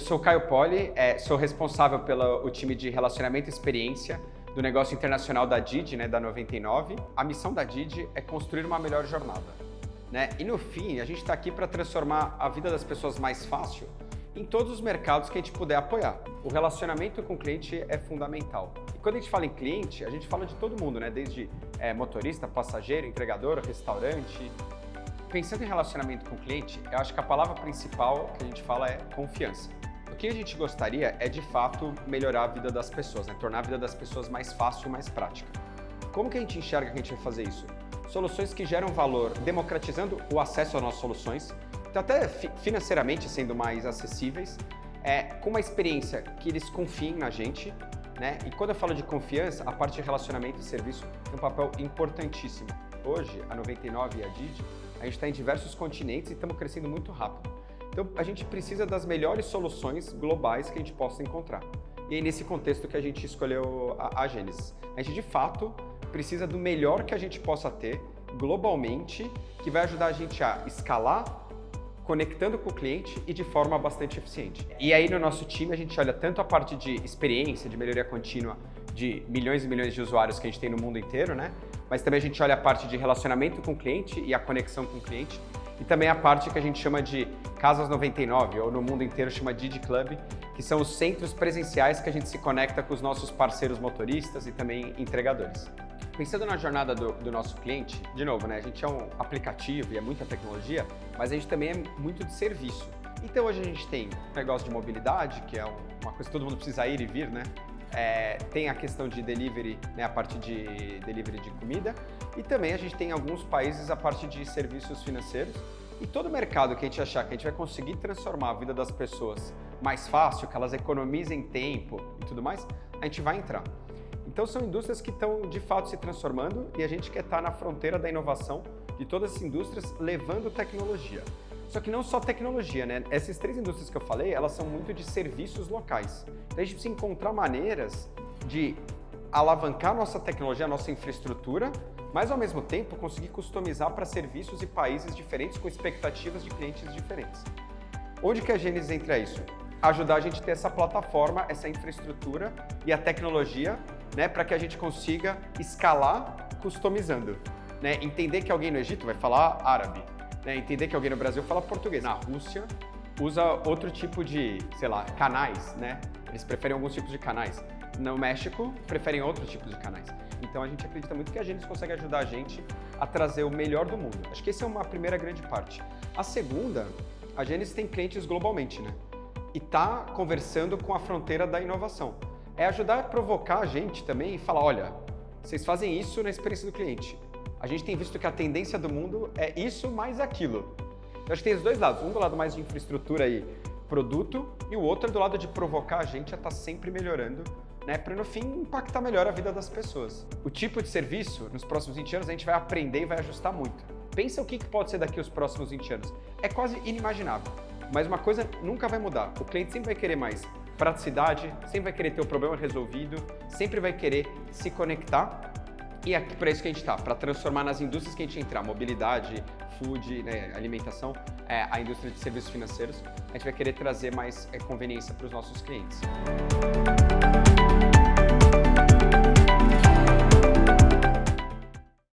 sou o Caio Poli, é, sou responsável pelo time de relacionamento e experiência do negócio internacional da Didi, né, da 99. A missão da Didi é construir uma melhor jornada. Né? E no fim, a gente está aqui para transformar a vida das pessoas mais fácil em todos os mercados que a gente puder apoiar. O relacionamento com o cliente é fundamental. E quando a gente fala em cliente, a gente fala de todo mundo, né? desde é, motorista, passageiro, entregador, restaurante. Pensando em relacionamento com o cliente, eu acho que a palavra principal que a gente fala é confiança. O que a gente gostaria é, de fato, melhorar a vida das pessoas, né? tornar a vida das pessoas mais fácil e mais prática. Como que a gente enxerga que a gente vai fazer isso? Soluções que geram valor, democratizando o acesso às nossas soluções, então até financeiramente sendo mais acessíveis, é, com uma experiência que eles confiem na gente, né? E quando eu falo de confiança, a parte de relacionamento e serviço tem um papel importantíssimo. Hoje, a 99 e a Didi, a gente está em diversos continentes e estamos crescendo muito rápido. Então, a gente precisa das melhores soluções globais que a gente possa encontrar. E é nesse contexto que a gente escolheu a, a Gênesis. A gente, de fato, precisa do melhor que a gente possa ter globalmente, que vai ajudar a gente a escalar conectando com o cliente e de forma bastante eficiente. E aí no nosso time a gente olha tanto a parte de experiência, de melhoria contínua de milhões e milhões de usuários que a gente tem no mundo inteiro, né? Mas também a gente olha a parte de relacionamento com o cliente e a conexão com o cliente e também a parte que a gente chama de Casas 99, ou no mundo inteiro chama Didi Club, que são os centros presenciais que a gente se conecta com os nossos parceiros motoristas e também entregadores. Pensando na jornada do, do, nosso cliente, de novo, né, a gente é um aplicativo e é muita tecnologia, mas a gente também é muito de serviço. Então hoje a gente tem negócio de mobilidade, que é uma coisa que todo mundo precisa ir e vir, né? É, tem a questão de delivery, né, a parte de delivery de comida, e também a gente tem em alguns países a parte de serviços financeiros. E todo mercado que a gente achar que a gente vai conseguir transformar a vida das pessoas mais fácil, que elas economizem tempo e tudo mais, a gente vai entrar. Então são indústrias que estão de fato se transformando e a gente quer estar na fronteira da inovação de todas as indústrias levando tecnologia. Só que não só tecnologia, né? Essas três indústrias que eu falei, elas são muito de serviços locais. Então a gente precisa encontrar maneiras de alavancar nossa tecnologia, nossa infraestrutura, mas ao mesmo tempo conseguir customizar para serviços e países diferentes com expectativas de clientes diferentes. Onde que a Gênesis entra isso? Ajudar a gente a ter essa plataforma, essa infraestrutura e a tecnologia né, para que a gente consiga escalar customizando. Né? Entender que alguém no Egito vai falar árabe, né? entender que alguém no Brasil fala português. Na Rússia, usa outro tipo de, sei lá, canais, né? Eles preferem alguns tipos de canais. No México, preferem outros tipos de canais. Então a gente acredita muito que a Gênesis consegue ajudar a gente a trazer o melhor do mundo. Acho que essa é uma primeira grande parte. A segunda, a Gênesis tem clientes globalmente, né? E está conversando com a fronteira da inovação. É ajudar a provocar a gente também e falar, olha, vocês fazem isso na experiência do cliente. A gente tem visto que a tendência do mundo é isso mais aquilo. Eu acho que tem os dois lados. Um do lado mais de infraestrutura e produto e o outro é do lado de provocar a gente a estar tá sempre melhorando né, para no fim impactar melhor a vida das pessoas. O tipo de serviço, nos próximos 20 anos, a gente vai aprender e vai ajustar muito. Pensa o que pode ser daqui os próximos 20 anos. É quase inimaginável. Mas uma coisa nunca vai mudar. O cliente sempre vai querer mais praticidade, sempre vai querer ter o problema resolvido, sempre vai querer se conectar e é para isso que a gente está, para transformar nas indústrias que a gente entrar, mobilidade, food, né, alimentação, é, a indústria de serviços financeiros, a gente vai querer trazer mais é, conveniência para os nossos clientes.